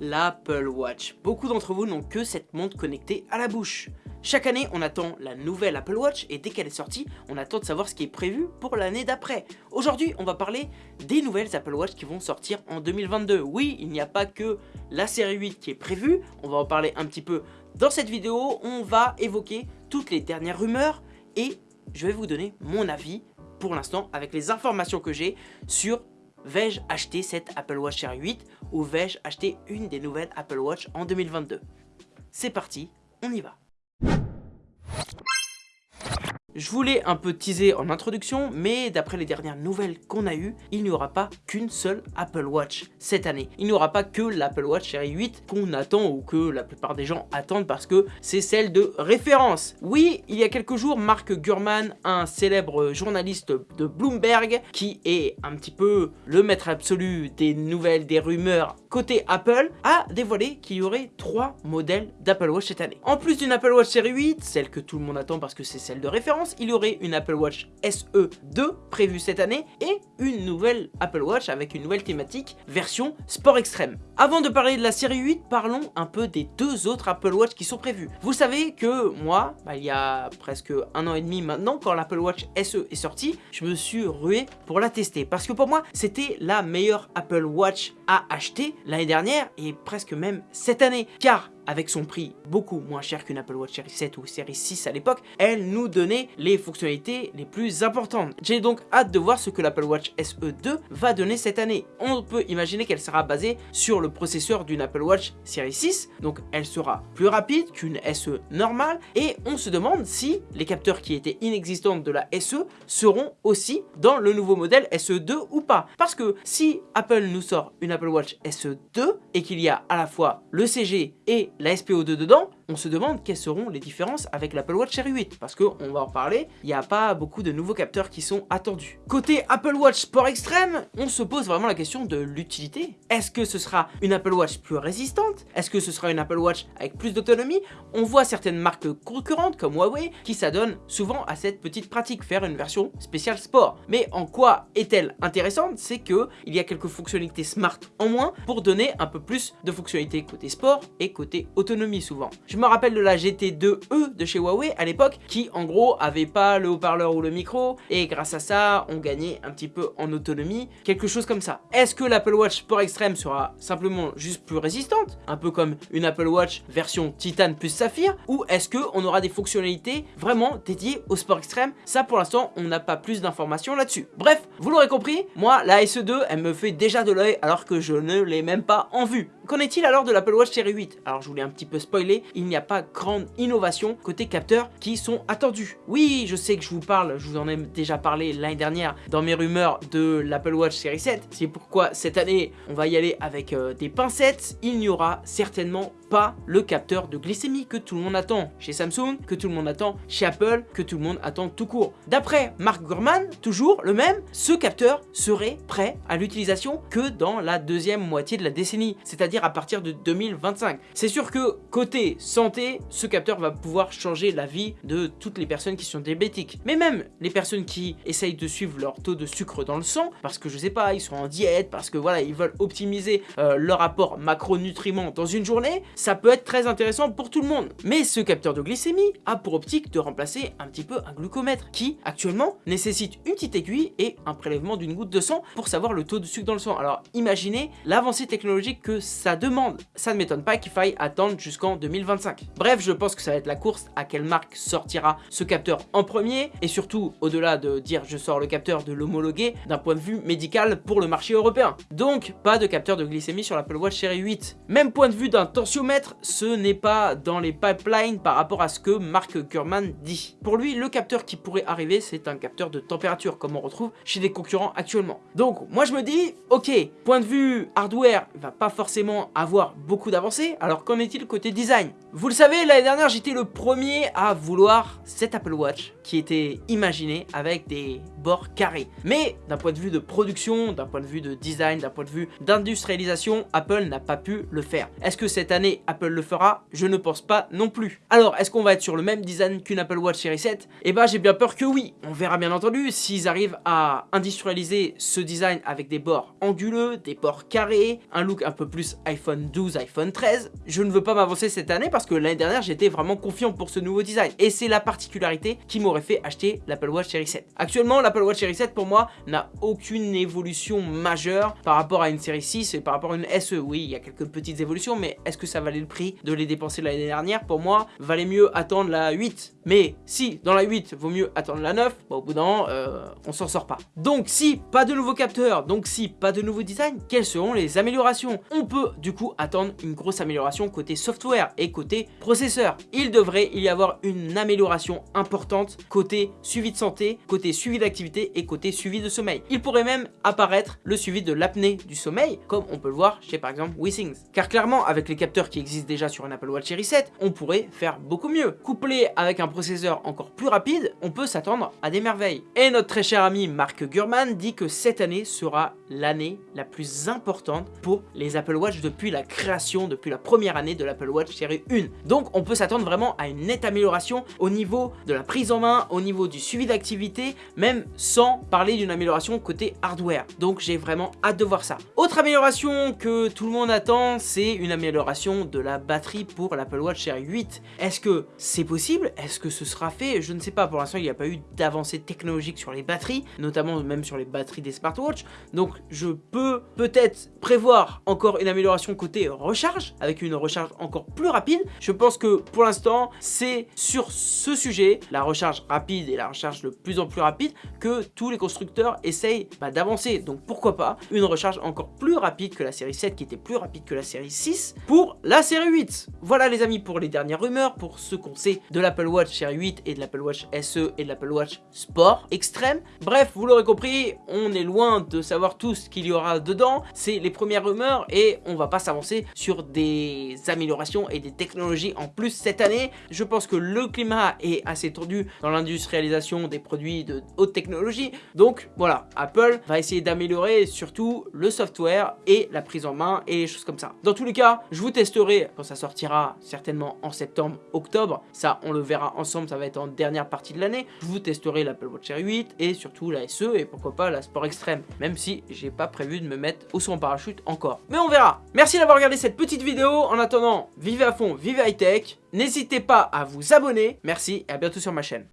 l'Apple Watch. Beaucoup d'entre vous n'ont que cette montre connectée à la bouche. Chaque année, on attend la nouvelle Apple Watch et dès qu'elle est sortie, on attend de savoir ce qui est prévu pour l'année d'après. Aujourd'hui, on va parler des nouvelles Apple Watch qui vont sortir en 2022. Oui, il n'y a pas que la série 8 qui est prévue, on va en parler un petit peu dans cette vidéo. On va évoquer toutes les dernières rumeurs et je vais vous donner mon avis pour l'instant avec les informations que j'ai sur vais-je acheter cette Apple Watch Series 8 ou vais-je acheter une des nouvelles Apple Watch en 2022 C'est parti, on y va je voulais un peu teaser en introduction, mais d'après les dernières nouvelles qu'on a eues, il n'y aura pas qu'une seule Apple Watch cette année. Il n'y aura pas que l'Apple Watch Série 8 qu'on attend ou que la plupart des gens attendent parce que c'est celle de référence. Oui, il y a quelques jours, Mark Gurman, un célèbre journaliste de Bloomberg, qui est un petit peu le maître absolu des nouvelles, des rumeurs côté Apple, a dévoilé qu'il y aurait trois modèles d'Apple Watch cette année. En plus d'une Apple Watch Série 8, celle que tout le monde attend parce que c'est celle de référence, il y aurait une Apple Watch SE 2 prévue cette année et une nouvelle Apple Watch avec une nouvelle thématique version sport extrême. Avant de parler de la série 8, parlons un peu des deux autres Apple Watch qui sont prévus. Vous savez que moi, bah, il y a presque un an et demi maintenant, quand l'Apple Watch SE est sortie, je me suis rué pour la tester parce que pour moi, c'était la meilleure Apple Watch à acheter l'année dernière et presque même cette année. Car avec son prix beaucoup moins cher qu'une Apple Watch Series 7 ou Series 6 à l'époque, elle nous donnait les fonctionnalités les plus importantes. J'ai donc hâte de voir ce que l'Apple Watch SE2 va donner cette année. On peut imaginer qu'elle sera basée sur le processeur d'une Apple Watch Series 6, donc elle sera plus rapide qu'une SE normale, et on se demande si les capteurs qui étaient inexistants de la SE seront aussi dans le nouveau modèle SE2 ou pas. Parce que si Apple nous sort une Apple Watch SE2 et qu'il y a à la fois le CG et la SPO2 dedans, on se demande quelles seront les différences avec l'Apple Watch Series 8 parce qu'on va en parler, il n'y a pas beaucoup de nouveaux capteurs qui sont attendus. Côté Apple Watch Sport Extrême, on se pose vraiment la question de l'utilité. Est-ce que ce sera une Apple Watch plus résistante? Est-ce que ce sera une Apple Watch avec plus d'autonomie? On voit certaines marques concurrentes comme Huawei qui s'adonnent souvent à cette petite pratique, faire une version spéciale sport. Mais en quoi est-elle intéressante? C'est que il y a quelques fonctionnalités smart en moins pour donner un peu plus de fonctionnalités côté sport et côté autonomie souvent me rappelle de la GT2E de chez Huawei à l'époque qui en gros avait pas le haut-parleur ou le micro et grâce à ça on gagnait un petit peu en autonomie, quelque chose comme ça. Est-ce que l'Apple Watch Sport Extreme sera simplement juste plus résistante, un peu comme une Apple Watch version Titan plus Saphir ou est-ce qu'on aura des fonctionnalités vraiment dédiées au sport extrême Ça pour l'instant on n'a pas plus d'informations là-dessus. Bref, vous l'aurez compris, moi la SE2 elle me fait déjà de l'œil alors que je ne l'ai même pas en vue. Qu'en est-il alors de l'Apple Watch Série 8 Alors je voulais un petit peu spoiler, il n'y a pas grande innovation côté capteurs qui sont attendus. Oui, je sais que je vous parle, je vous en ai déjà parlé l'année dernière dans mes rumeurs de l'Apple Watch Série 7. C'est pourquoi cette année, on va y aller avec euh, des pincettes. Il n'y aura certainement pas le capteur de glycémie que tout le monde attend chez Samsung, que tout le monde attend chez Apple, que tout le monde attend tout court. D'après Mark Gurman, toujours le même, ce capteur serait prêt à l'utilisation que dans la deuxième moitié de la décennie, c'est-à-dire à partir de 2025. C'est sûr que côté santé, ce capteur va pouvoir changer la vie de toutes les personnes qui sont diabétiques. Mais même les personnes qui essayent de suivre leur taux de sucre dans le sang, parce que je sais pas, ils sont en diète, parce que voilà, ils veulent optimiser euh, leur apport macronutriments dans une journée, ça peut être très intéressant pour tout le monde. Mais ce capteur de glycémie a pour optique de remplacer un petit peu un glucomètre qui, actuellement, nécessite une petite aiguille et un prélèvement d'une goutte de sang pour savoir le taux de sucre dans le sang. Alors imaginez l'avancée technologique que ça demande. Ça ne m'étonne pas qu'il faille attendre jusqu'en 2025. Bref, je pense que ça va être la course à quelle marque sortira ce capteur en premier et surtout, au-delà de dire je sors le capteur, de l'homologuer d'un point de vue médical pour le marché européen. Donc, pas de capteur de glycémie sur l'Apple Watch Série 8. Même point de vue d'un tensiomètre, ce n'est pas dans les pipelines par rapport à ce que Mark Gurman dit. Pour lui, le capteur qui pourrait arriver, c'est un capteur de température, comme on retrouve chez des concurrents actuellement. Donc, moi je me dis, ok, point de vue hardware, il va pas forcément avoir beaucoup d'avancées, alors qu'en est-il côté design? Vous le savez, l'année dernière, j'étais le premier à vouloir cet Apple Watch qui était imaginé avec des bords carrés. Mais d'un point de vue de production, d'un point de vue de design, d'un point de vue d'industrialisation, Apple n'a pas pu le faire. Est-ce que cette année Apple le fera Je ne pense pas non plus. Alors, est-ce qu'on va être sur le même design qu'une Apple Watch série 7 Eh bah, j'ai bien peur que oui. On verra bien entendu s'ils arrivent à industrialiser ce design avec des bords anguleux, des bords carrés, un look un peu plus iPhone 12, iPhone 13. Je ne veux pas m'avancer cette année parce que l'année dernière, j'étais vraiment confiant pour ce nouveau design. Et c'est la particularité qui m'aurait fait acheter l'Apple Watch série 7. Actuellement, l'Apple Watch série 7 pour moi n'a aucune évolution majeure par rapport à une série 6 et par rapport à une SE. Oui, il y a quelques petites évolutions, mais est-ce que ça valait le prix de les dépenser l'année dernière Pour moi, valait mieux attendre la 8. Mais si dans la 8, vaut mieux attendre la 9, bah, au bout d'un euh, on s'en sort pas. Donc si pas de nouveaux capteurs, donc si pas de nouveau design, quelles seront les améliorations? On peut du coup attendre une grosse amélioration côté software et côté processeur. Il devrait y avoir une amélioration importante côté suivi de santé, côté suivi d'activité et côté suivi de sommeil. Il pourrait même apparaître le suivi de l'apnée du sommeil, comme on peut le voir chez par exemple WeSings. Car clairement, avec les capteurs qui existent déjà sur un Apple Watch Series 7, on pourrait faire beaucoup mieux. Couplé avec un processeur encore plus rapide, on peut s'attendre à des merveilles. Et notre très cher ami Mark Gurman dit que cette année sera l'année la plus importante pour les Apple Watch depuis la création, depuis la première année de l'Apple Watch série 1. Donc on peut s'attendre vraiment à une nette amélioration au niveau de la prise en main, au niveau du suivi d'activité, même sans parler d'une amélioration côté hardware. Donc j'ai vraiment hâte de voir ça. Autre amélioration que tout le monde attend, c'est une amélioration de la batterie pour l'Apple Watch série 8. Est-ce que c'est possible? Est-ce que ce sera fait? Je ne sais pas, pour l'instant il n'y a pas eu d'avancée technologique sur les batteries, notamment même sur les batteries des smartwatches. Donc je peux peut-être prévoir encore une amélioration côté recharge, avec une recharge encore plus rapide. Je pense que pour l'instant, c'est sur ce sujet, la recharge rapide et la recharge de plus en plus rapide, que tous les constructeurs essayent bah, d'avancer. Donc pourquoi pas une recharge encore plus rapide que la série 7, qui était plus rapide que la série 6, pour la série 8. Voilà les amis pour les dernières rumeurs, pour ce qu'on sait de l'Apple Watch série 8 et de l'Apple Watch SE et de l'Apple Watch Sport extrême. Bref, vous l'aurez compris, on est loin de savoir tout ce qu'il y aura dedans. C'est les premières rumeurs et on va pas s'avancer sur des améliorations et des technologies en plus cette année. Je pense que le climat est assez tendu dans l'industrialisation des produits de haute technologie. Donc voilà, Apple va essayer d'améliorer surtout le software et la prise en main et les choses comme ça. Dans tous les cas, je vous quand ça sortira certainement en septembre, octobre. Ça, on le verra ensemble, ça va être en dernière partie de l'année. Je vous testerai l'Apple Watch Series 8 et surtout la SE et pourquoi pas la Sport Extreme. Même si j'ai pas prévu de me mettre au son parachute encore. Mais on verra. Merci d'avoir regardé cette petite vidéo. En attendant, vivez à fond, vivez high tech. N'hésitez pas à vous abonner. Merci et à bientôt sur ma chaîne.